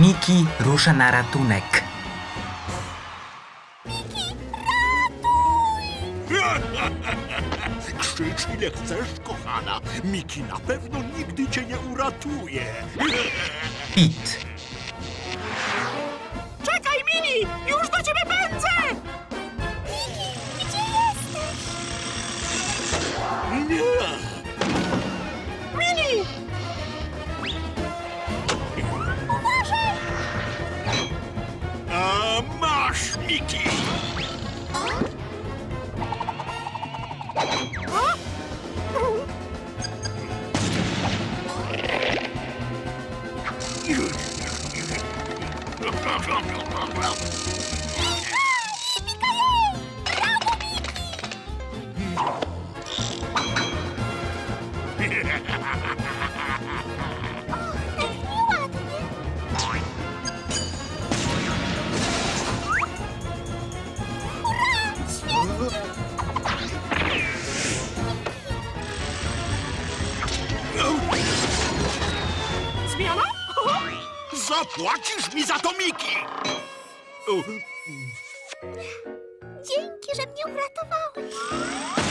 Miki rusza na ratunek. Krzycz ile chcesz, kochana. Miki na pewno nigdy cię nie uratuje. Pit. Unity! Huh? Huh? Ha ha ha ha! Zapłacisz mi za to, Miki! Dzięki, że mnie uratowałeś.